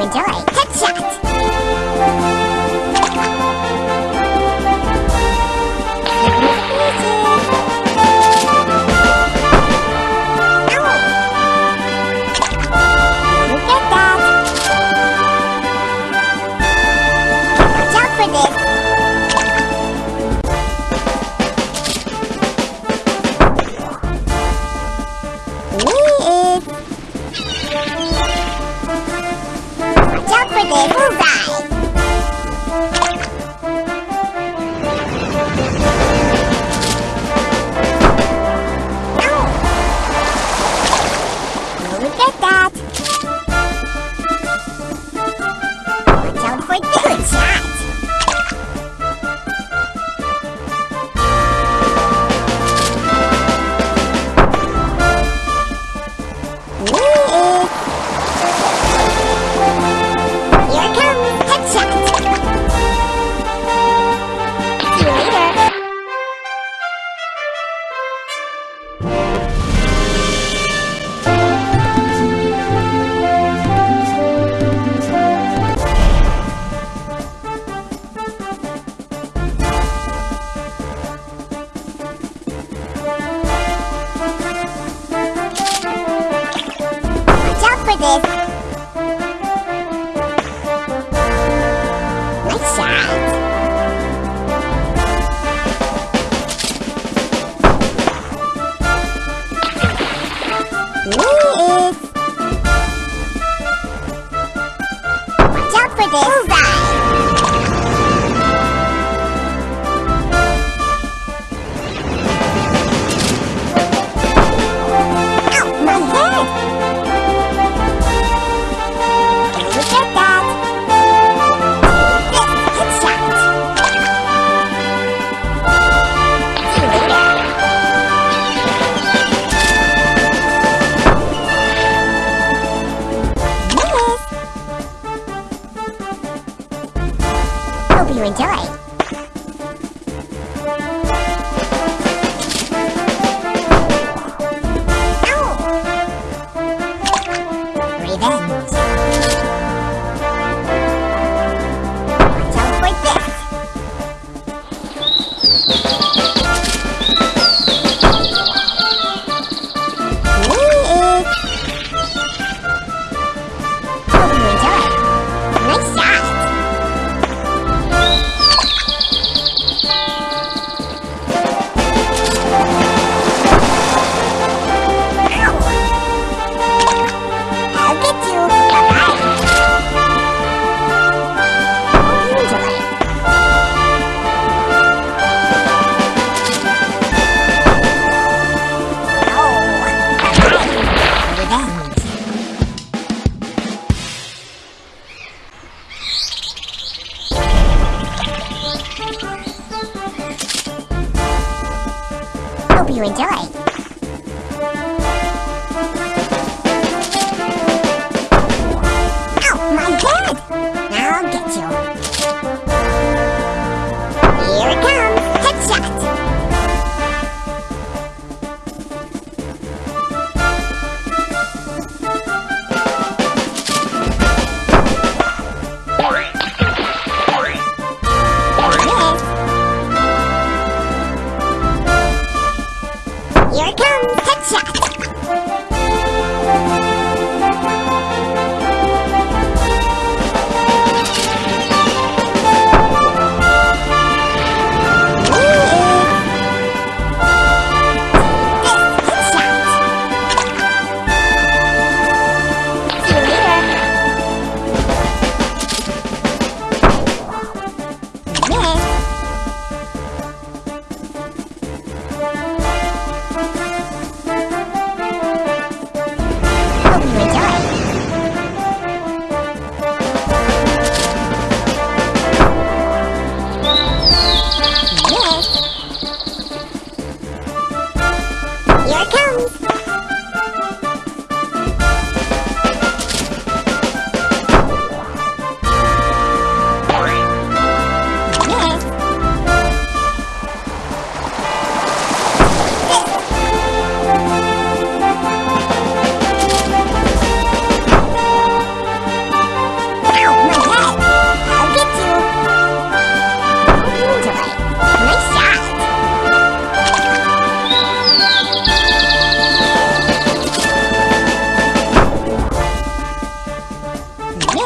enjoy.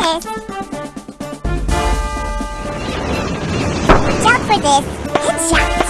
Watch out for this. Headshot.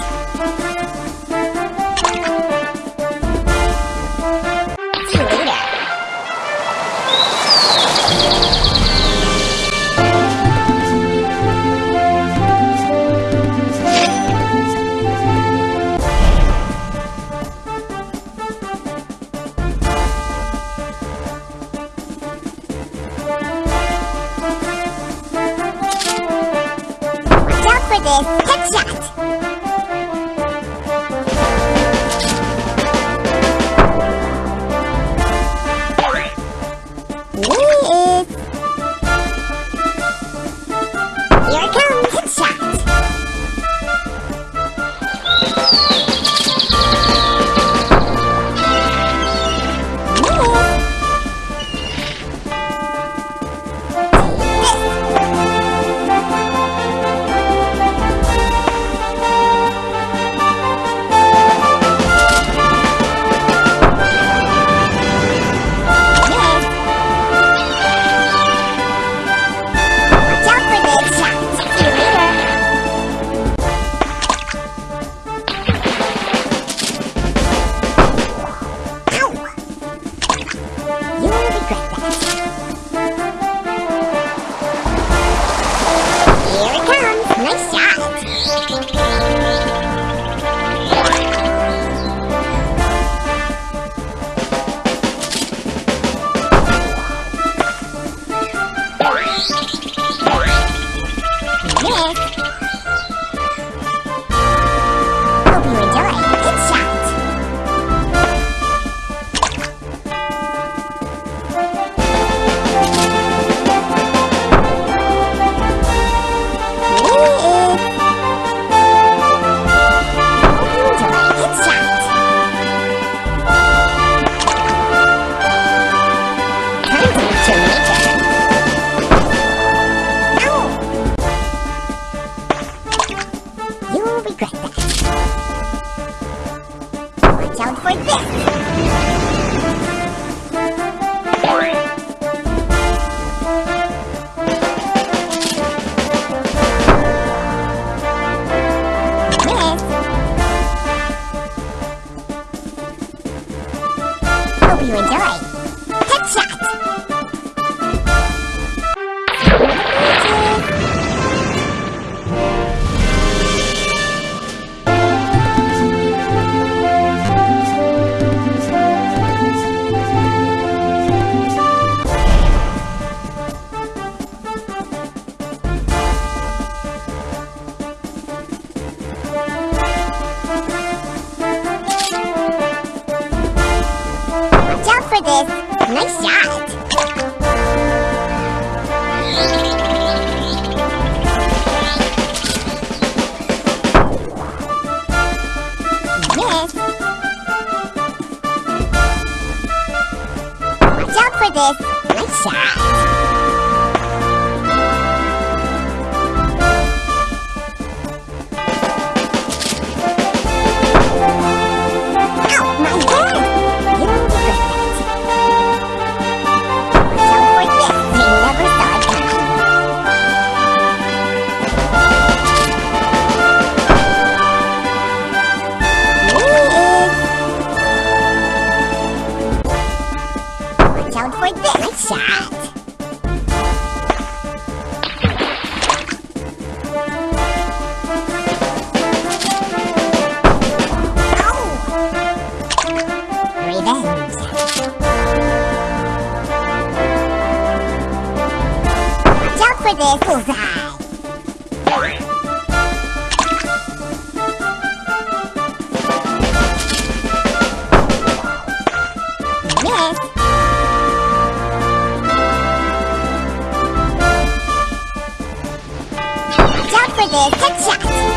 for this. Nice shot. Miss. Watch out for this. Nice shot. Watch out for this for this headshot!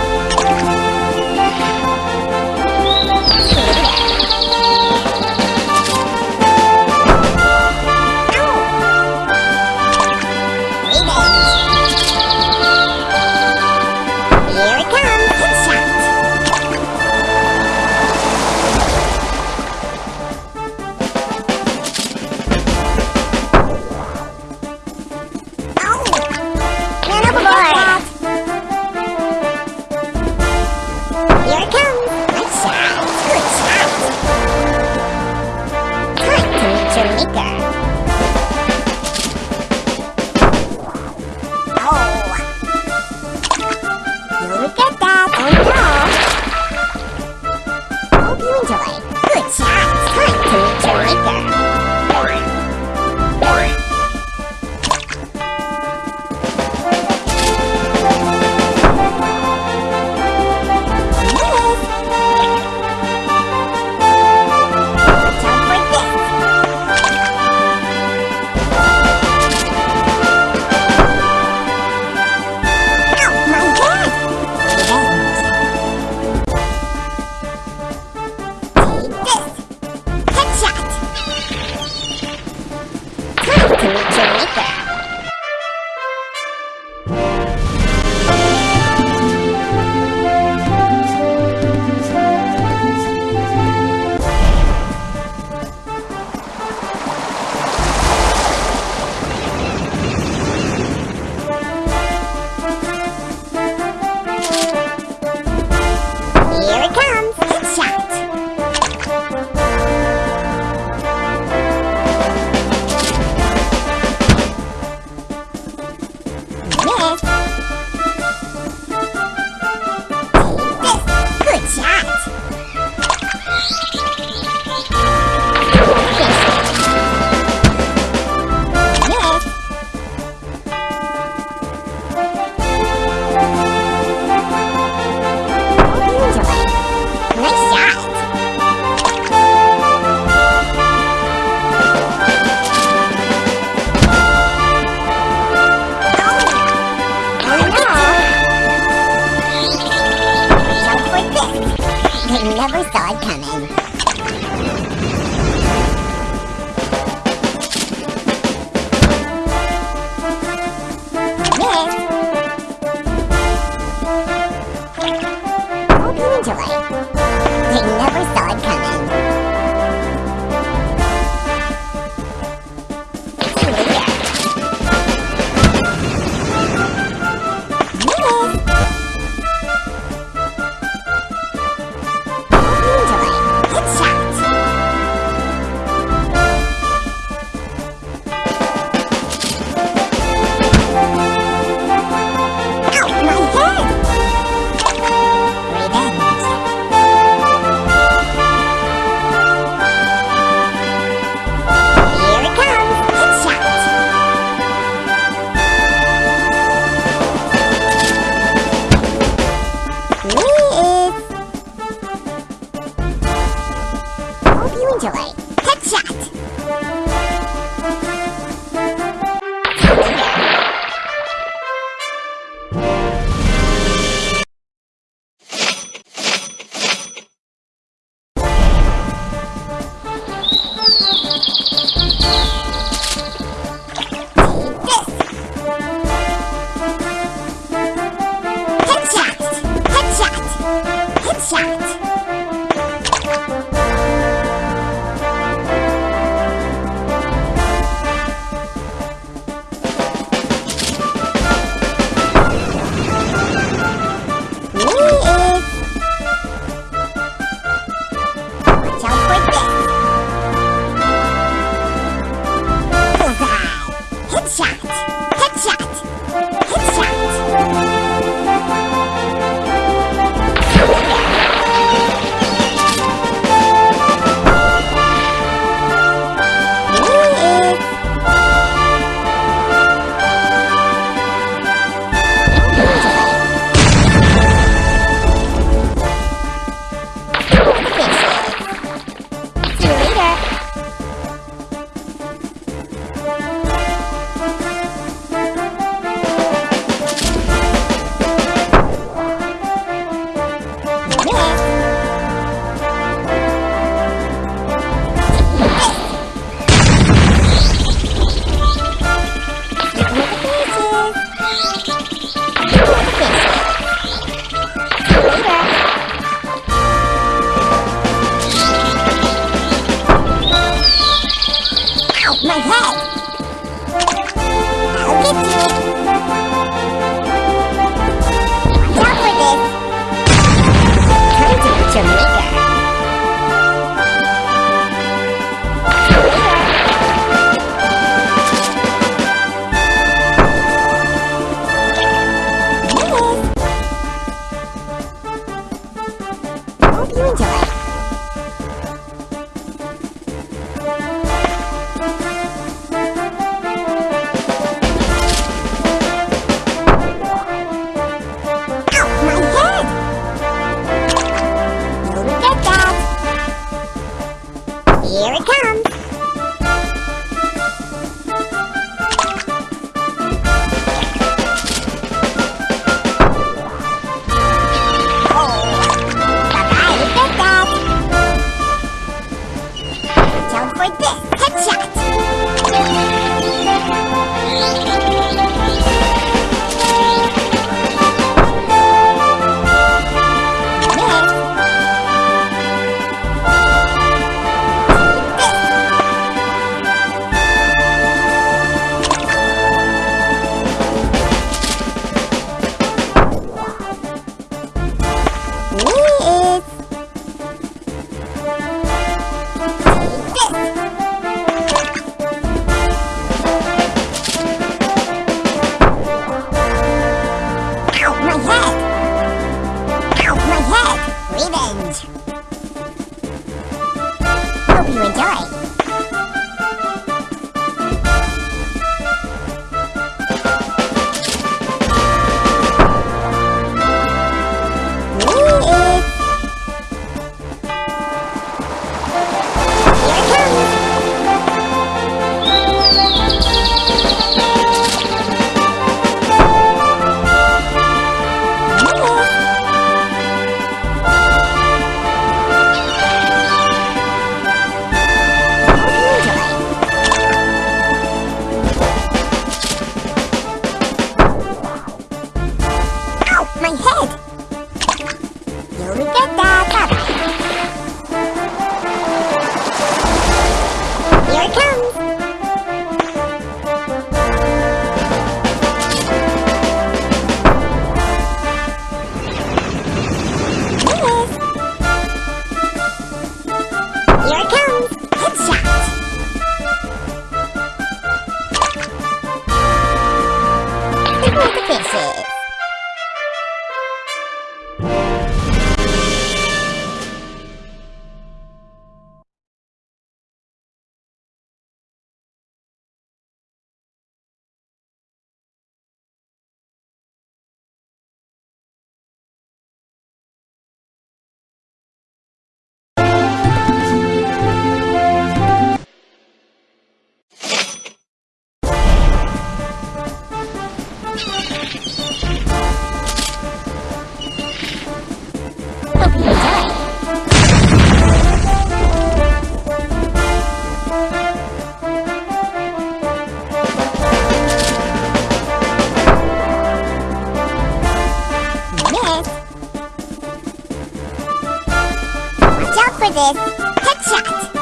For this. Headshot.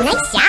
Nice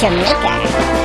chừng nữa cả.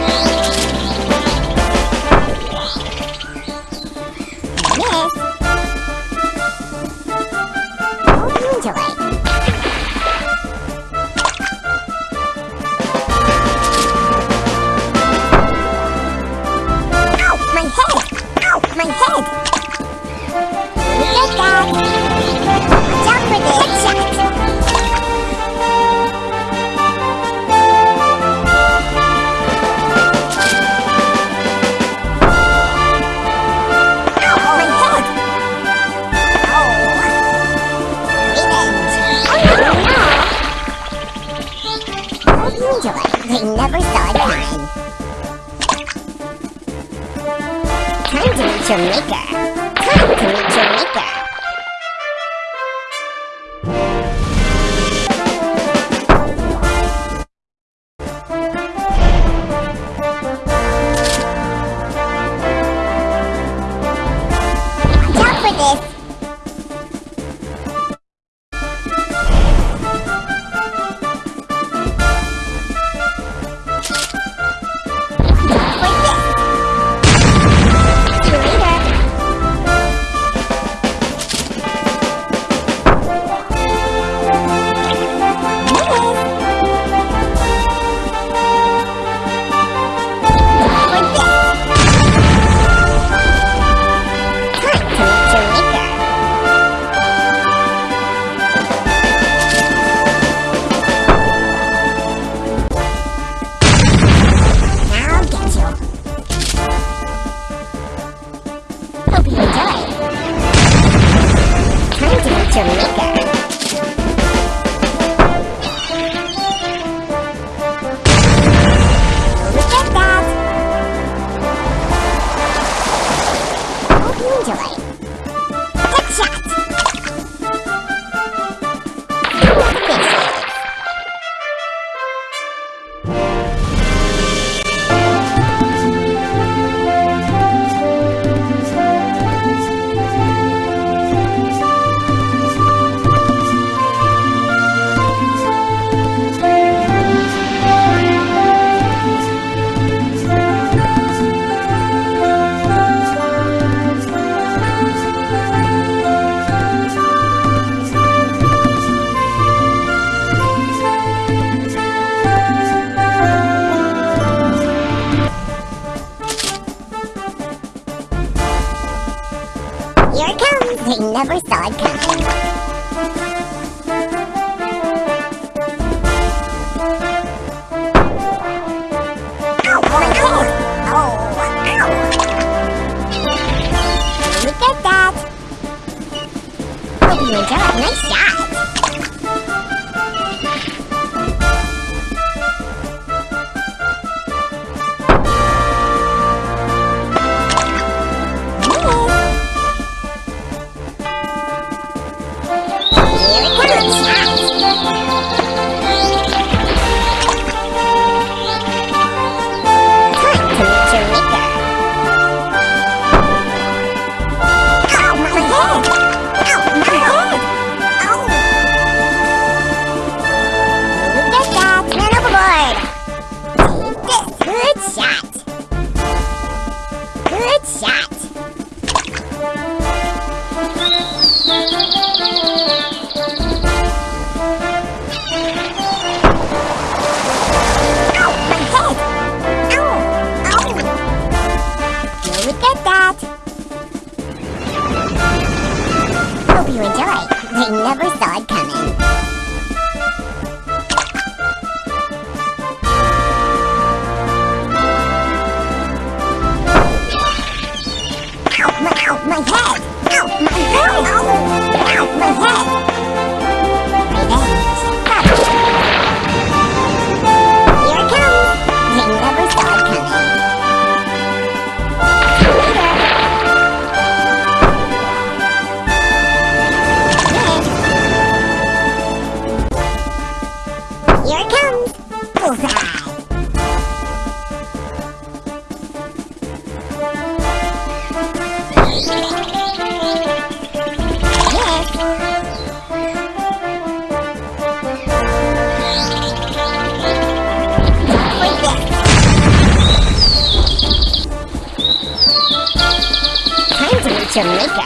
你长得很傻。They never saw it coming. My, my head! Ow, my head! Ow, my head! Jamaica.